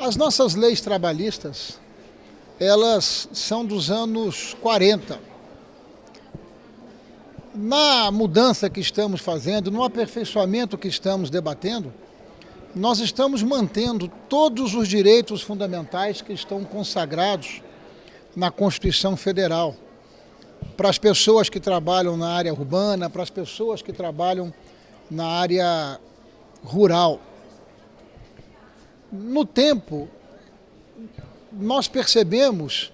As nossas leis trabalhistas, elas são dos anos 40. Na mudança que estamos fazendo, no aperfeiçoamento que estamos debatendo, nós estamos mantendo todos os direitos fundamentais que estão consagrados na Constituição Federal. Para as pessoas que trabalham na área urbana, para as pessoas que trabalham na área rural no tempo, nós percebemos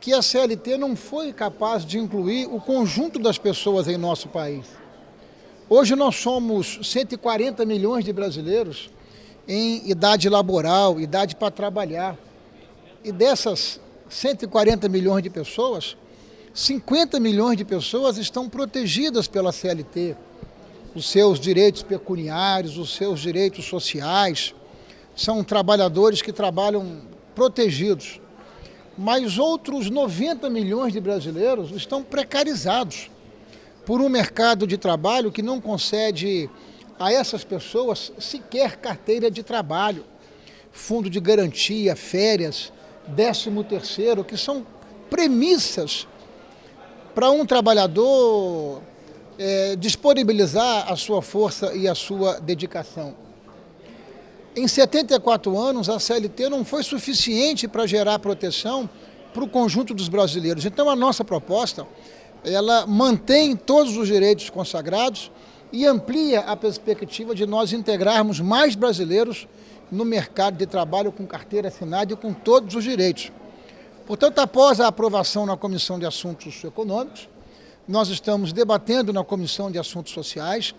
que a CLT não foi capaz de incluir o conjunto das pessoas em nosso país. Hoje nós somos 140 milhões de brasileiros em idade laboral, idade para trabalhar. E dessas 140 milhões de pessoas, 50 milhões de pessoas estão protegidas pela CLT. Os seus direitos pecuniários, os seus direitos sociais, são trabalhadores que trabalham protegidos. Mas outros 90 milhões de brasileiros estão precarizados por um mercado de trabalho que não concede a essas pessoas sequer carteira de trabalho, fundo de garantia, férias, décimo terceiro, que são premissas para um trabalhador é, disponibilizar a sua força e a sua dedicação. Em 74 anos, a CLT não foi suficiente para gerar proteção para o conjunto dos brasileiros. Então, a nossa proposta, ela mantém todos os direitos consagrados e amplia a perspectiva de nós integrarmos mais brasileiros no mercado de trabalho com carteira assinada e com todos os direitos. Portanto, após a aprovação na Comissão de Assuntos Econômicos, nós estamos debatendo na Comissão de Assuntos Sociais,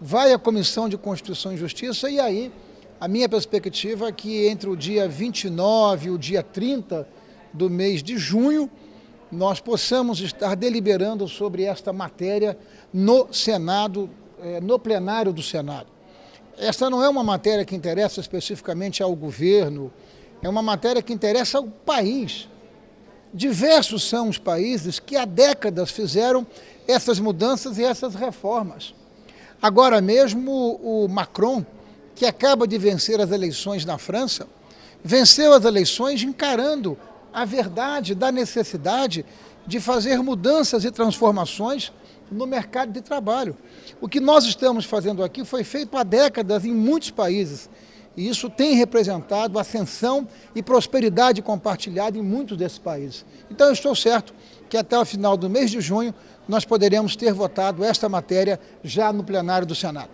vai à Comissão de Constituição e Justiça e aí a minha perspectiva é que entre o dia 29 e o dia 30 do mês de junho, nós possamos estar deliberando sobre esta matéria no Senado, eh, no plenário do Senado. Esta não é uma matéria que interessa especificamente ao governo, é uma matéria que interessa ao país. Diversos são os países que há décadas fizeram essas mudanças e essas reformas. Agora mesmo o Macron que acaba de vencer as eleições na França, venceu as eleições encarando a verdade da necessidade de fazer mudanças e transformações no mercado de trabalho. O que nós estamos fazendo aqui foi feito há décadas em muitos países, e isso tem representado ascensão e prosperidade compartilhada em muitos desses países. Então eu estou certo que até o final do mês de junho nós poderemos ter votado esta matéria já no plenário do Senado.